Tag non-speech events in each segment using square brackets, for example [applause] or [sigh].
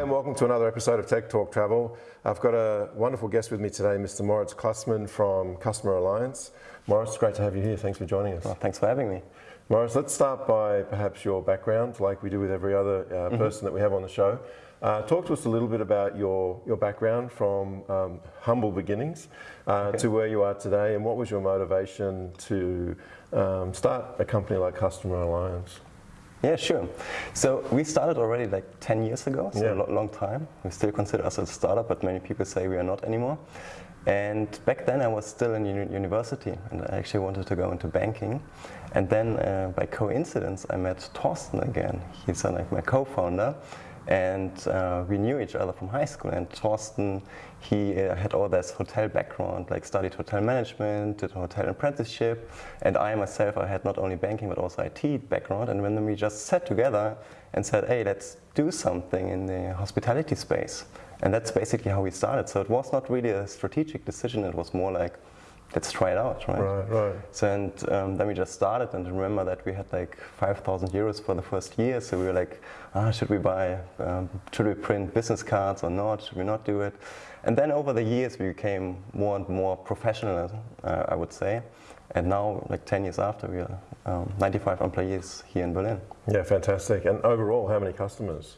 Hi and welcome to another episode of Tech Talk Travel. I've got a wonderful guest with me today, Mr. Moritz Klussmann from Customer Alliance. Moritz, great to have you here. Thanks for joining us. Well, thanks for having me. Moritz, let's start by perhaps your background, like we do with every other uh, mm -hmm. person that we have on the show. Uh, talk to us a little bit about your, your background from um, humble beginnings uh, okay. to where you are today and what was your motivation to um, start a company like Customer Alliance? Yeah, sure. So we started already like 10 years ago, so yeah. a long time. We still consider us a startup, but many people say we are not anymore. And back then I was still in uni university and I actually wanted to go into banking. And then uh, by coincidence I met Thorsten again. He's uh, like my co-founder and uh, we knew each other from high school and Thorsten, he uh, had all this hotel background, like studied hotel management, did a hotel apprenticeship, and I myself, I had not only banking but also IT background, and when we just sat together and said, hey, let's do something in the hospitality space. And that's basically how we started. So it was not really a strategic decision, it was more like, let's try it out, right? Right, right. So and um, then we just started and remember that we had like 5,000 euros for the first year. So we were like, ah, should we buy, um, should we print business cards or not? Should we not do it? And then over the years we became more and more professional, uh, I would say. And now, like 10 years after, we are um, 95 employees here in Berlin. Yeah, fantastic. And overall, how many customers?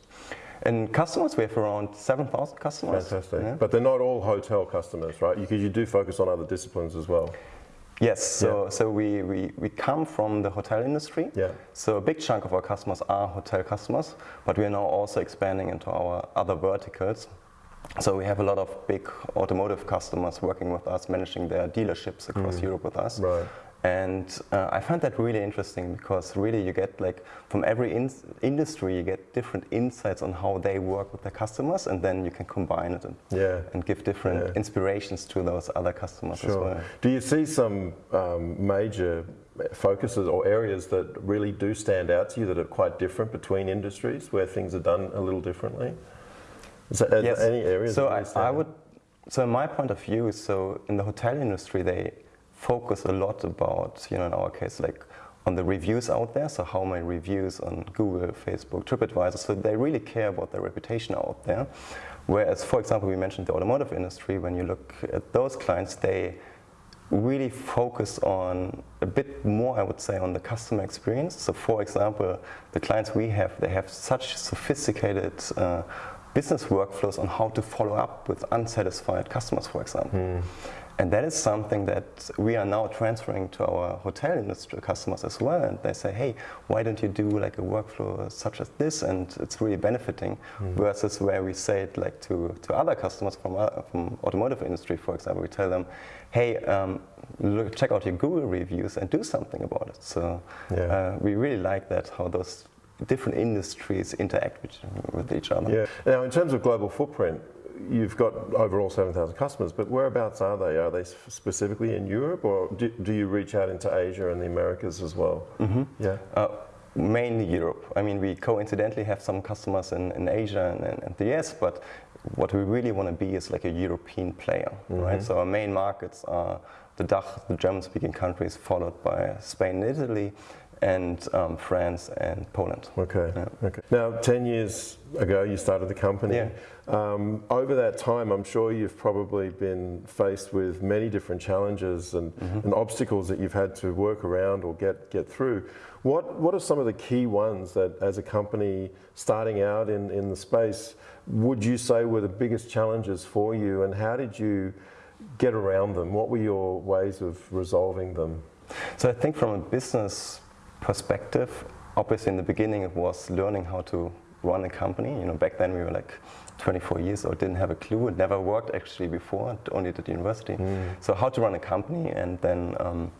And customers, we have around 7,000 customers. Fantastic. Yeah. But they're not all hotel customers, right? Because you do focus on other disciplines as well. Yes, so, yeah. so we, we, we come from the hotel industry. Yeah. So a big chunk of our customers are hotel customers, but we are now also expanding into our other verticals. So we have a lot of big automotive customers working with us, managing their dealerships across mm. Europe with us. Right. And uh, I find that really interesting because really you get like from every in industry you get different insights on how they work with their customers and then you can combine it and, yeah. and give different yeah. inspirations to those other customers sure. as well. Do you see some um, major focuses or areas that really do stand out to you that are quite different between industries where things are done a little differently? Is there yes. any areas? So I, I would, so in my point of view, so in the hotel industry they focus a lot about, you know, in our case, like on the reviews out there, so how many reviews on Google, Facebook, TripAdvisor, so they really care about their reputation out there. Whereas, for example, we mentioned the automotive industry, when you look at those clients, they really focus on a bit more, I would say, on the customer experience. So for example, the clients we have, they have such sophisticated uh, business workflows on how to follow up with unsatisfied customers, for example. Mm. And that is something that we are now transferring to our hotel industry customers as well. And they say, hey, why don't you do like a workflow such as this? And it's really benefiting mm. versus where we say it like to, to other customers from, uh, from automotive industry, for example, we tell them, hey, um, look, check out your Google reviews and do something about it. So yeah. uh, we really like that, how those different industries interact with, with each other. Yeah. Now, in terms of global footprint, you've got overall 7,000 customers, but whereabouts are they? Are they specifically in Europe or do, do you reach out into Asia and the Americas as well? Mm -hmm. Yeah. Uh, mainly Europe. I mean, we coincidentally have some customers in, in Asia and, and, and, the US, but what we really want to be is like a European player, mm -hmm. right? So our main markets are the DACH, the German-speaking countries, followed by Spain and Italy, and um, France and Poland. Okay. Yeah. Okay. Now, 10 years ago, you started the company. Yeah. Um, over that time, I'm sure you've probably been faced with many different challenges and, mm -hmm. and obstacles that you've had to work around or get, get through. What, what are some of the key ones that, as a company starting out in, in the space, would you say were the biggest challenges for you, and how did you get around them? What were your ways of resolving them? So I think from a business perspective, obviously in the beginning it was learning how to run a company. You know, back then we were like 24 years old, didn't have a clue, it never worked actually before, only did university. Mm. So how to run a company and then um,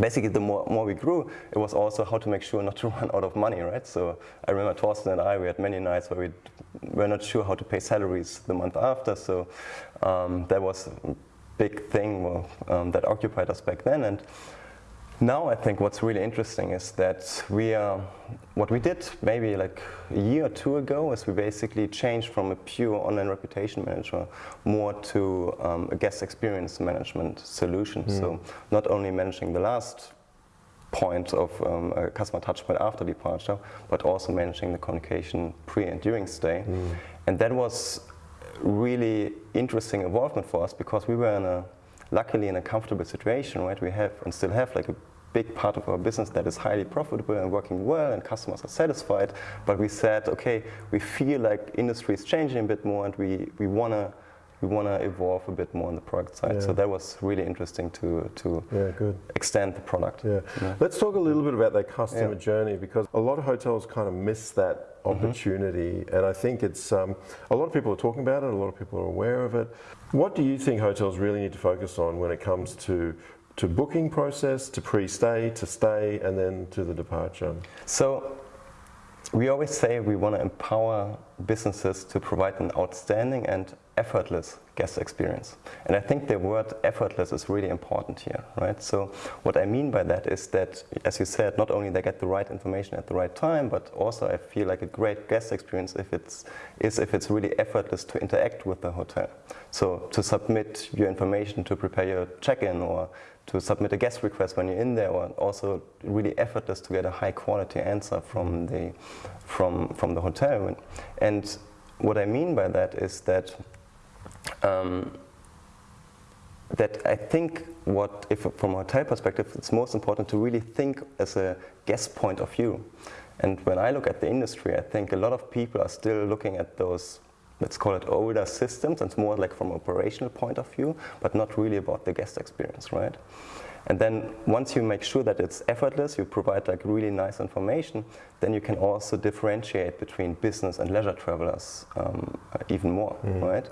basically the more, more we grew, it was also how to make sure not to [laughs] run out of money, right? So I remember Thorsten and I, we had many nights where we were not sure how to pay salaries the month after, so um, that was a big thing well, um, that occupied us back then. and. Now I think what's really interesting is that we are, what we did maybe like a year or two ago is we basically changed from a pure online reputation manager more to um, a guest experience management solution. Mm. So not only managing the last point of um, a customer touch point after departure, but also managing the communication pre and during stay. Mm. And that was really interesting involvement for us because we were in a, luckily in a comfortable situation, right? We have and still have like a big part of our business that is highly profitable and working well and customers are satisfied. But we said, okay, we feel like industry is changing a bit more and we, we want to we want to evolve a bit more on the product side. Yeah. So that was really interesting to, to yeah, extend the product. Yeah. yeah. Let's talk a little bit about that customer journey because a lot of hotels kind of miss that mm-hmm. opportunity mm -hmm. and I think it's um, a lot of people are talking about it, a lot of people are aware of it. What do you think hotels really need to focus on when it comes to to booking process, to pre-stay, to stay, and then to the departure? So we always say we want to empower businesses to provide an outstanding and effortless guest experience. And I think the word effortless is really important here, right? So what I mean by that is that, as you said, not only they get the right information at the right time, but also I feel like a great guest experience if it's, is if it's really effortless to interact with the hotel. So to submit your information to prepare your check-in or to submit a guest request when you're in there, or also really effortless to get a high quality answer from the from from the hotel. And what I mean by that is that um, that I think what, if from a hotel perspective, it's most important to really think as a guest point of view. And when I look at the industry, I think a lot of people are still looking at those let's call it older systems, and it's more like from operational point of view, but not really about the guest experience, right? And then once you make sure that it's effortless, you provide like really nice information, then you can also differentiate between business and leisure travelers um, even more, mm. right?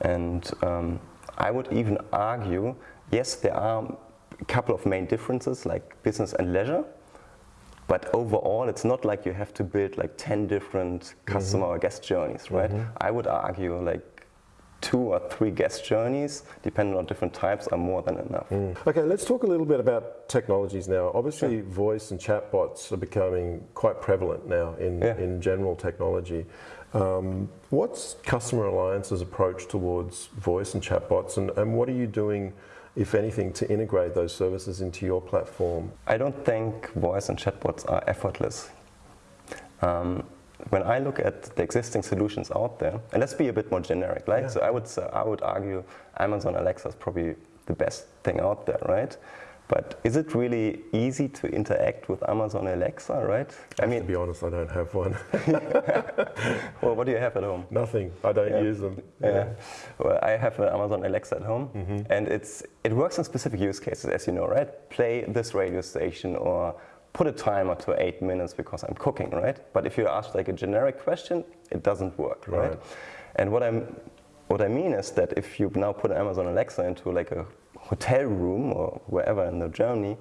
And um, I would even argue, yes, there are a couple of main differences like business and leisure, but overall, it's not like you have to build like 10 different customer mm -hmm. or guest journeys, right? Mm -hmm. I would argue like two or three guest journeys, depending on different types, are more than enough. Mm. Okay, let's talk a little bit about technologies now. Obviously, sure. voice and chatbots are becoming quite prevalent now in, yeah. in general technology. Um, what's Customer Alliance's approach towards voice and chatbots, and, and what are you doing if anything, to integrate those services into your platform? I don't think voice and chatbots are effortless. Um, when I look at the existing solutions out there, and let's be a bit more generic, right? Yeah. So I would, uh, I would argue Amazon Alexa is probably the best thing out there, right? But is it really easy to interact with Amazon Alexa, right? I mean, to be honest, I don't have one. [laughs] well, what do you have at home? Nothing. I don't yeah. use them. Yeah. yeah. Well, I have an Amazon Alexa at home, mm -hmm. and it's it works in specific use cases, as you know, right? Play this radio station or put a timer to eight minutes because I'm cooking, right? But if you ask like a generic question, it doesn't work, right? right? And what I'm what I mean is that if you now put Amazon Alexa into like a hotel room or wherever in the journey,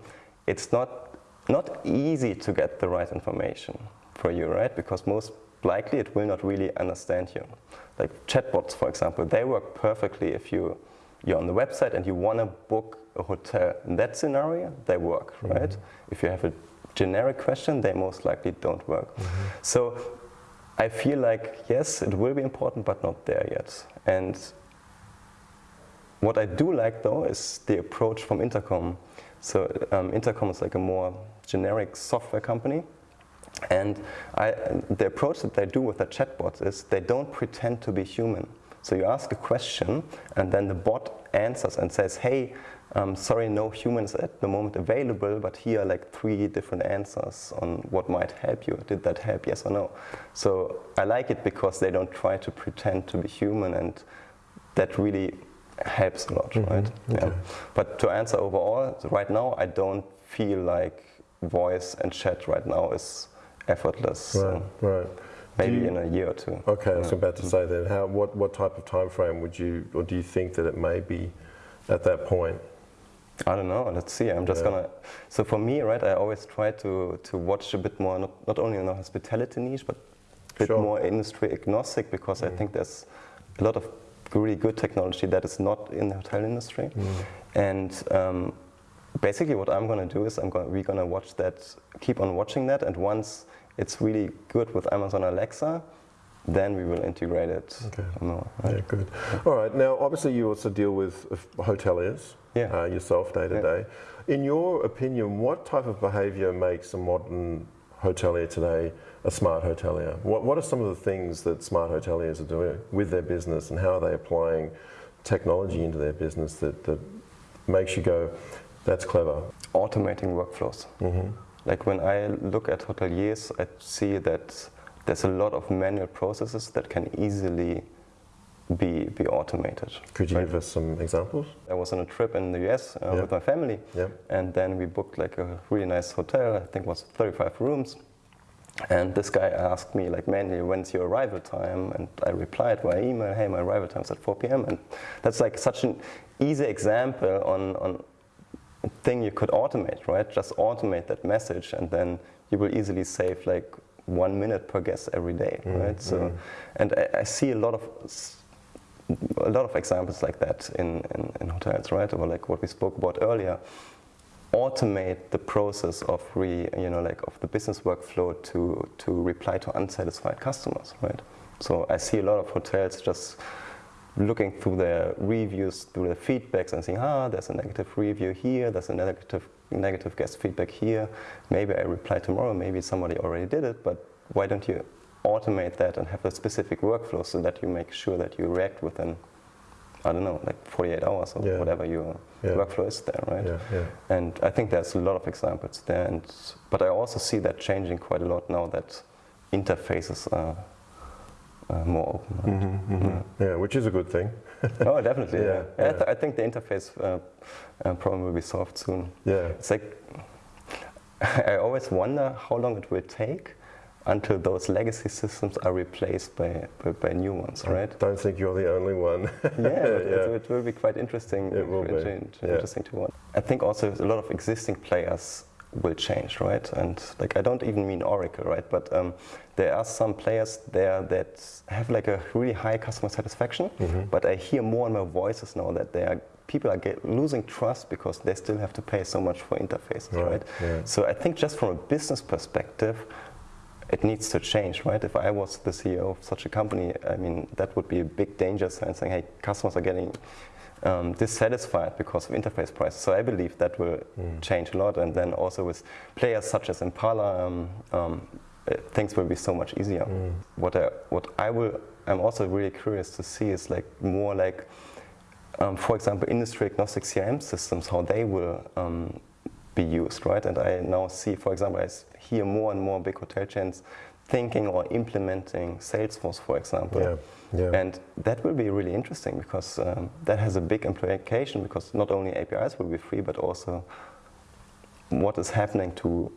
it's not, not easy to get the right information for you, right? Because most likely it will not really understand you. Like chatbots, for example, they work perfectly if you, you're on the website and you want to book a hotel. In that scenario, they work, mm -hmm. right? If you have a generic question, they most likely don't work. Mm -hmm. So I feel like, yes, it will be important, but not there yet. And what I do like though is the approach from Intercom. So um, Intercom is like a more generic software company. And I, the approach that they do with the chatbots is they don't pretend to be human. So you ask a question and then the bot answers and says, hey, um, sorry, no humans at the moment available, but here are like three different answers on what might help you. Did that help, yes or no? So I like it because they don't try to pretend to be human and that really helps a lot, mm -hmm. right? Okay. Yeah. But to answer overall, right now I don't feel like voice and chat right now is effortless. Right, so right. Maybe you, in a year or two. Okay, yeah. I was about to say that. How, what, what type of time frame would you, or do you think that it may be at that point? I don't know. Let's see. I'm just yeah. gonna. So for me, right, I always try to to watch a bit more, not, not only in the hospitality niche, but a bit sure. more industry agnostic, because mm. I think there's a lot of really good technology that is not in the hotel industry. Mm. And um, basically what I'm going to do is I'm going we're going to watch that, keep on watching that, and once it's really good with Amazon Alexa, then we will integrate it Okay. more. Yeah, good. All right. Now, obviously, you also deal with uh, hoteliers Yeah. uh, yourself day to Yeah. day. In your opinion, what type of behaviour makes a modern hotelier today a smart hotelier? What, what are some of the things that smart hoteliers are doing with their business, and how are they applying technology into their business that, that makes you go, "That's clever"? Automating workflows. hmm Like when I look at hoteliers, I see that there's a lot of manual processes that can easily be, be automated. Could you Right. give us some examples? I was on a trip in the US uh, Yeah. with my family, Yeah. and then we booked like a really nice hotel. I think it was 35 rooms. And this guy asked me, like, manually, when's your arrival time? And I replied via email, hey, my arrival time's at 4 p.m. And that's like such an easy example on, on a thing you could automate, right? Just automate that message, and then you will easily save like one minute per guest every day, mm-hmm. right? So, mm-hmm. and I, I see a lot of a lot of examples like that in, in, in hotels, right? Or like what we spoke about earlier. Automate the process of re, you know, like of the business workflow to to reply to unsatisfied customers, right? So I see a lot of hotels just looking through their reviews, through their feedbacks, and saying, ah, there's a negative review here, there's a negative negative guest feedback here. Maybe I reply tomorrow. Maybe somebody already did it, but why don't you automate that and have a specific workflow so that you make sure that you react within, I don't know, like 48 hours or Yeah. whatever your Yeah. workflow is there, right? Yeah, yeah. And I think there's a lot of examples there, and, but I also see that changing quite a lot now that interfaces are uh, more open. right? hmm hmm Yeah, which is a good thing. [laughs] oh, definitely. [laughs] Yeah, Yeah, I, th- I think the interface uh, uh, problem will be solved soon. Yeah. It's like [laughs] I always wonder how long it will take until those legacy systems are replaced by by, by new ones, right? I don't think you're the only one. [laughs] yeah, but It, [laughs] Yeah. it will be quite interesting. It will be, inter- yeah. Interesting to watch. I think also a lot of existing players will change, right? And like I don't even mean Oracle, right? But um, there are some players there that have like a really high customer satisfaction. Mm-hmm. But I hear more and more voices now that they are people are get, losing trust because they still have to pay so much for interfaces, Right, right? yeah. So I think just from a business perspective, it needs to change, right? If I was the CEO of such a company, I mean, that would be a big danger sign saying, hey, customers are getting um, dissatisfied because of interface prices. So I believe that will change a lot. And then also with players such as Impala, um, um, uh, things will be so much easier. What I, what I will, I'm also really curious to see is like more like, um, for example, industry agnostic CRM systems, how they will um, be used, right? And I now see, for example, I hear more and more big hotel chains thinking or implementing Salesforce, for example. Yeah, yeah. And that will be really interesting because um, that has a big implication because not only APIs will be free, but also what is happening to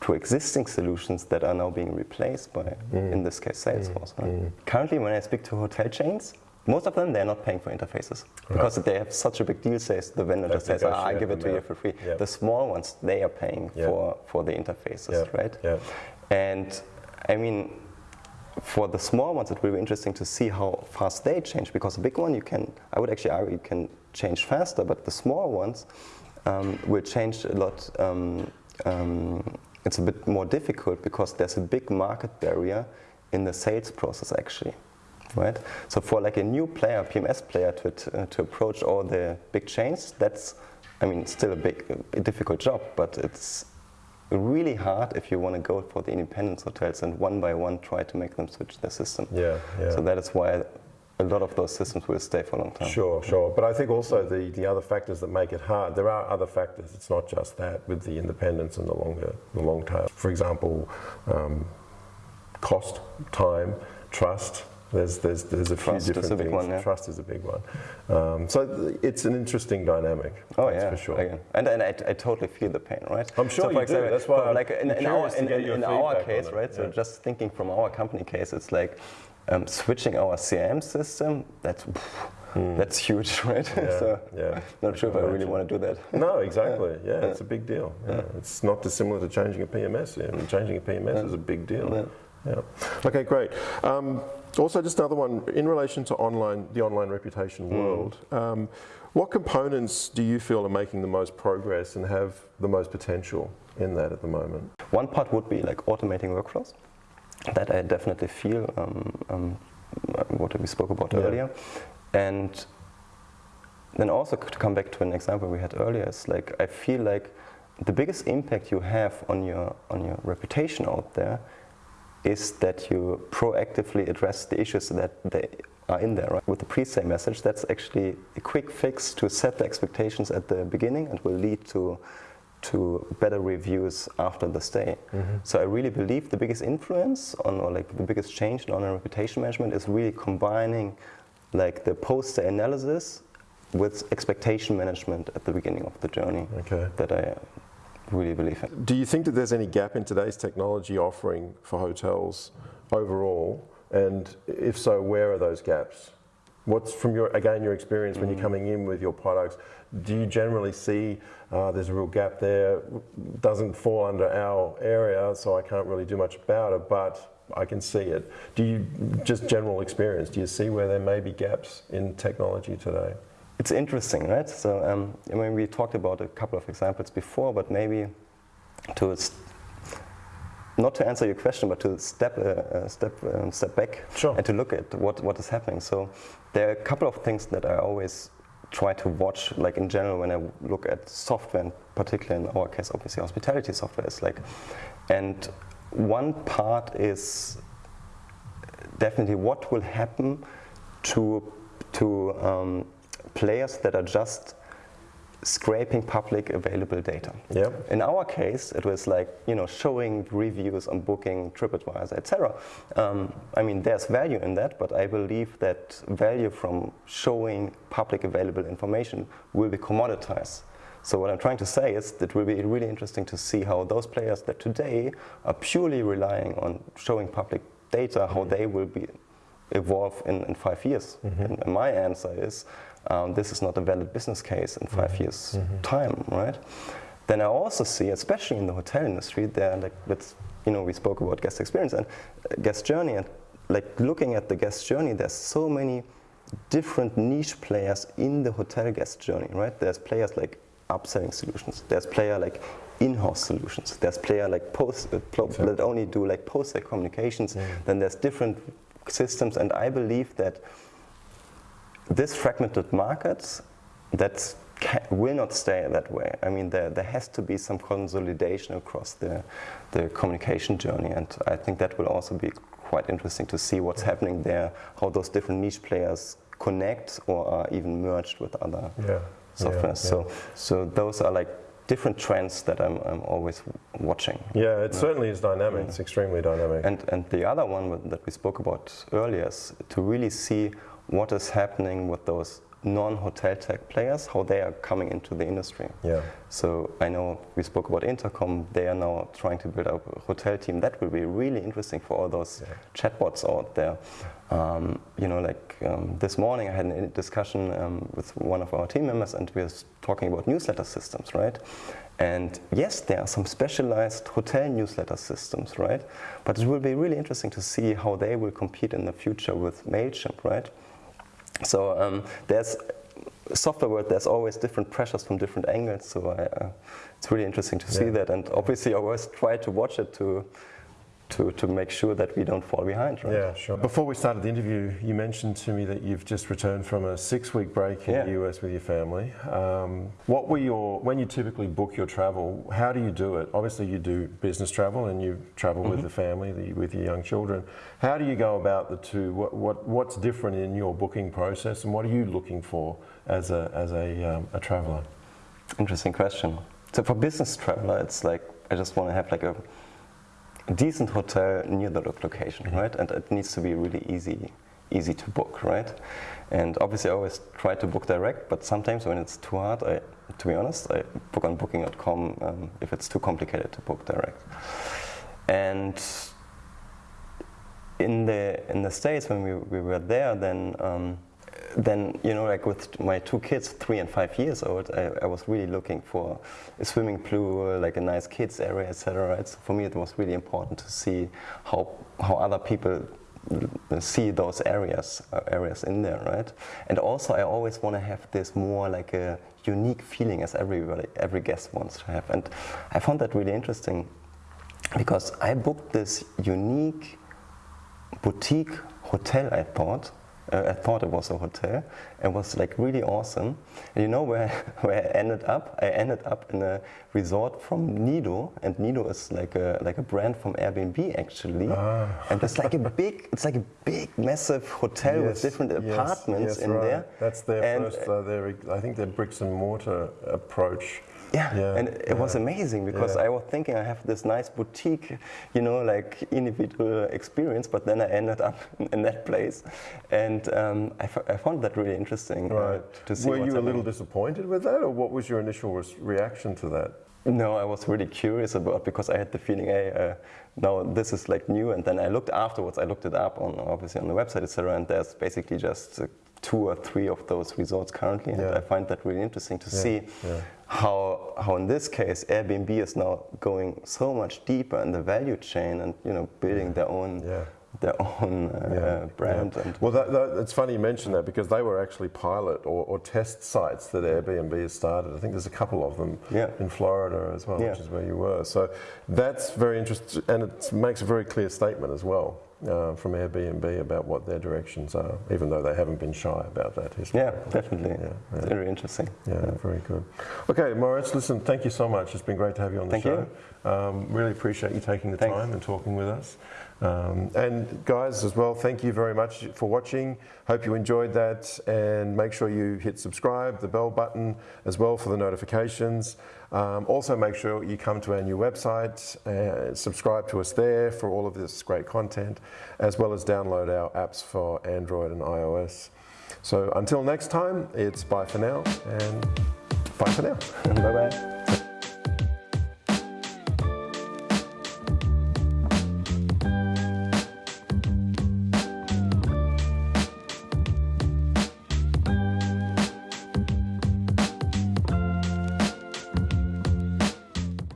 to existing solutions that are now being replaced by, Mm. in this case, Salesforce. right? Currently, when I speak to hotel chains, most of them they're not paying for interfaces because they have such a big deal. Says the vendor just says, ah, I give it to you for free. Yeah. The small ones they are paying Yeah. for for the interfaces, Yeah, right? yeah. And I mean, for the small ones, it will be interesting to see how fast they change. Because the big one, you can, I would actually argue, you can change faster. But the small ones um, will change a lot. Um, um, it's a bit more difficult because there's a big market barrier in the sales process, actually. Right. So for like a new player, PMS player, to uh, to approach all the big chains, that's, I mean, still a big, a difficult job, but it's really hard if you want to go for the independence hotels and one by one try to make them switch their system. Yeah, yeah. So that is why a lot of those systems will stay for a long time. Sure, sure. But I think also the, the other factors that make it hard, there are other factors. It's not just that with the independence and the longer, the long tail. For example, um, cost, time, trust. There's, there's, there's a Trust few is a different big things. one, yeah. Trust is a big one. Um, so it's an interesting dynamic. Oh yeah, for sure. Again. And, and I, I totally feel the pain, right? I'm sure so you do. That's why I'm like in, in our in, in, our case, right? So yeah. just thinking from our company case, it's like um, switching our CRM system. That's that's huge, [laughs] right? Yeah, so yeah. not sure if I really want to do that. No, exactly. [laughs] Yeah, it's a big deal. Yeah. It's not dissimilar to changing a PMS. Yeah. Changing a PMS is a big deal. Yeah. Okay, great. Um, also, just another one in relation to online, the online reputation world. Um, what components do you feel are making the most progress and have the most potential in that at the moment? One part would be like automating workflows. that I definitely feel um, um, what we spoke about Yeah. earlier. And then also to come back to an example we had earlier, is like I feel like the biggest impact you have on your on your reputation out there is that you proactively address the issues that they are in there. Right? With the pre-sale message, that's actually a quick fix to set the expectations at the beginning and will lead to to better reviews after the stay. Mm-hmm. So I really believe the biggest influence on or like the biggest change in online reputation management is really combining like the post-stay analysis with expectation management at the beginning of the journey. Okay. That I really. Do you think that there's any gap in today's technology offering for hotels overall? And if so, where are those gaps? What's from your again your experience when you're coming in with your products? Do you generally see uh, there's a real gap there? Doesn't fall under our area, so I can't really do much about it. But I can see it. Do you just general experience? Do you see where there may be gaps in technology today? It's interesting, right? So, um, I mean, we talked about a couple of examples before, but maybe to not to answer your question, but to step uh, uh, step um, step back Sure. and to look at what what is happening. So, there are a couple of things that I always try to watch, like in general, when I look at software, and particularly in our case, obviously hospitality software is like, and one part is definitely what will happen to to um, players that are just scraping public available data. Yeah. In our case, it was like you know showing reviews on Booking, TripAdvisor, etc. Um, I mean, there's value in that, but I believe that value from showing public available information will be commoditized. So what I'm trying to say is that it will be really interesting to see how those players that today are purely relying on showing public data, how they will be evolve in, in five years. And my answer is um, this is not a valid business case in 5 years time, right? Then I also see, especially in the hotel industry, there like let's you know we spoke about guest experience and uh, guest journey and like looking at the guest journey, there's so many different niche players in the hotel guest journey, right? There's players like upselling solutions. There's player like in-house solutions. There's player like post uh, that only do like post-sale communications. Then there's different systems, and I believe that this fragmented market that will not stay that way. I mean, there, there has to be some consolidation across the, the communication journey, and I think that will also be quite interesting to see what's happening there, how those different niche players connect or are even merged with other Yeah. software. Yeah, So, so those are like different trends that I'm, I'm always watching. Yeah, it certainly is dynamic. It's extremely dynamic. And, and the other one that we spoke about earlier is to really see what is happening with those non-hotel tech players, how they are coming into the industry. yeah. So I know we spoke about Intercom. They are now trying to build up a hotel team. That will be really interesting for all those chatbots out there. Um, you know, like um, this morning I had a discussion um, with one of our team members, and we were talking about newsletter systems, right? And yes, there are some specialized hotel newsletter systems, right? But it will be really interesting to see how they will compete in the future with Mailchimp, right? So um, there's software world. There's always different pressures from different angles. So I, uh, it's really interesting to see that. And obviously, I always try to watch it to to to make sure that we don't fall behind. Right? Yeah, sure. Before we started the interview, you mentioned to me that you've just returned from a six-week break in Yeah. the US with your family. Um, what were your when you typically book your travel? How do you do it? Obviously, you do business travel and you travel with the family, the, with your young children. How do you go about the two? What, what what's different in your booking process, and what are you looking for as a as a, um, a traveler? Interesting question. So for business traveler, it's like I just want to have like a decent hotel near the lo- location, right? And it needs to be really easy, easy to book, right? And obviously, I always try to book direct, but sometimes when it's too hard, I, to be honest, I book on Booking.com um, if it's too complicated to book direct. And in the in the states when we, we were there, then um, then you know like with my two kids, three and five years old, I, I was really looking for a swimming pool, like a nice kids area, etc. Right? So for me, it was really important to see how how other people see those areas uh, areas in there, right? And also, I always want to have this more like a unique feeling as everybody every guest wants to have, and I found that really interesting because I booked this unique boutique hotel, I thought. Uh, I thought it was a hotel. It was like really awesome. And you know where, [laughs] where I ended up? I ended up in a resort from Niido, and Niido is like a like a brand from Airbnb actually. Ah. And it's like a big, it's like a big, massive hotel with Yes, different yes, apartments yes, in right. there. That's their And, first, uh, their, I think their bricks and mortar approach. Yeah, Yeah, and it was amazing because Yeah. I was thinking I have this nice boutique, you know, like individual experience, but then I ended up [laughs] in that place, and um, I, f- I found that really interesting uh, Right. to see. Were you a little disappointed with that, or what was your initial res- reaction to that? No, I was really curious about because I had the feeling, hey, uh, now this is like new, and then I looked afterwards. I looked it up on obviously on the website, etc. And there's basically just uh, two or three of those resorts currently, and Yeah. I find that really interesting to Yeah, see yeah. how how in this case Airbnb is now going so much deeper in the value chain and you know building their own their own uh, uh, brand Well, that, that, it's funny you mention that because they were actually pilot or, or test sites that Airbnb has started. I think there's a couple of them in Florida as well, which is where you were. So that's very interesting, and it makes a very clear statement as well uh, from Airbnb about what their directions are, even though they haven't been shy about that. yeah, definitely, Yeah, It's yeah. very interesting. Yeah, very good. Okay, Moritz, listen, thank you so much. It's been great to have you on the Thank show. you. Um, really appreciate you taking the Thanks. time and talking with us. Um, and guys, as well, thank you very much for watching. Hope you enjoyed that, and make sure you hit subscribe, the bell button as well for the notifications. Um, also, make sure you come to our new website and subscribe to us there for all of this great content, as well as download our apps for Android and iOS. So until next time, it's bye for now and bye for now. [laughs] bye bye.